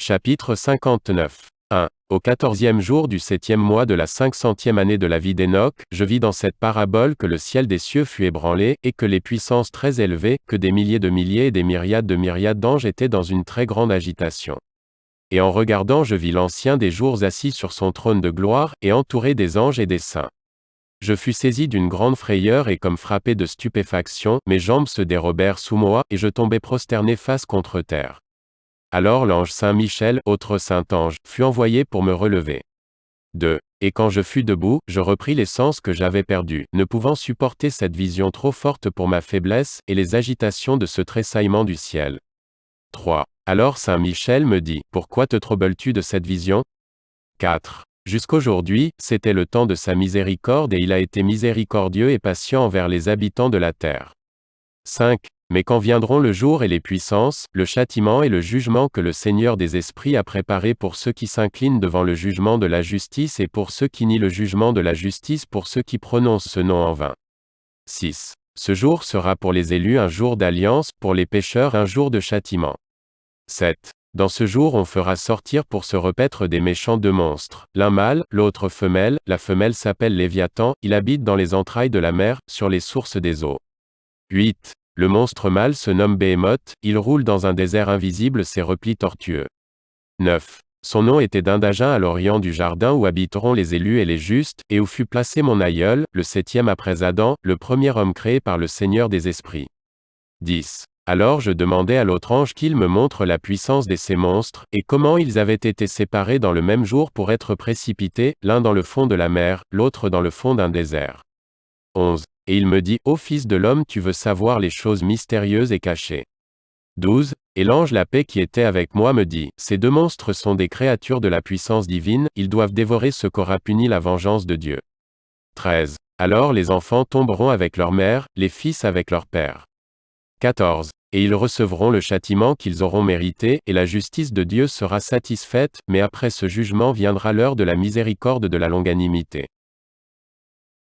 Chapitre 59. 1. Au quatorzième jour du septième mois de la cinq-centième année de la vie d'Enoch, je vis dans cette parabole que le ciel des cieux fut ébranlé, et que les puissances très élevées, que des milliers de milliers et des myriades de myriades d'anges étaient dans une très grande agitation. Et en regardant je vis l'ancien des jours assis sur son trône de gloire, et entouré des anges et des saints. Je fus saisi d'une grande frayeur et comme frappé de stupéfaction, mes jambes se dérobèrent sous moi, et je tombai prosterné face contre terre. Alors l'ange Saint Michel, autre saint ange, fut envoyé pour me relever. 2. Et quand je fus debout, je repris les sens que j'avais perdus, ne pouvant supporter cette vision trop forte pour ma faiblesse, et les agitations de ce tressaillement du ciel. 3. Alors Saint Michel me dit, Pourquoi te troubles-tu de cette vision? 4. Jusqu'aujourd'hui, c'était le temps de sa miséricorde et il a été miséricordieux et patient envers les habitants de la terre. 5. Mais quand viendront le jour et les puissances, le châtiment et le jugement que le Seigneur des esprits a préparé pour ceux qui s'inclinent devant le jugement de la justice et pour ceux qui nient le jugement de la justice pour ceux qui prononcent ce nom en vain. 6. Ce jour sera pour les élus un jour d'alliance, pour les pécheurs un jour de châtiment. 7. Dans ce jour on fera sortir pour se repaître des méchants deux monstres, l'un mâle, l'autre femelle, la femelle s'appelle Léviathan, il habite dans les entrailles de la mer, sur les sources des eaux. 8. Le monstre mâle se nomme Behemoth, il roule dans un désert invisible ses replis tortueux. 9. Son nom était d'Indagin à l'orient du jardin où habiteront les élus et les justes, et où fut placé mon aïeul, le septième après Adam, le premier homme créé par le Seigneur des esprits. 10. Alors je demandai à l'autre ange qu'il me montre la puissance de ces monstres, et comment ils avaient été séparés dans le même jour pour être précipités, l'un dans le fond de la mer, l'autre dans le fond d'un désert. 11. Et il me dit, Ô Fils de l'homme, tu veux savoir les choses mystérieuses et cachées. 12. Et l'ange la paix qui était avec moi me dit, Ces deux monstres sont des créatures de la puissance divine, ils doivent dévorer ce qu'aura puni la vengeance de Dieu. 13. Alors les enfants tomberont avec leur mère, les fils avec leur père. 14. Et ils recevront le châtiment qu'ils auront mérité, et la justice de Dieu sera satisfaite, mais après ce jugement viendra l'heure de la miséricorde de la longanimité.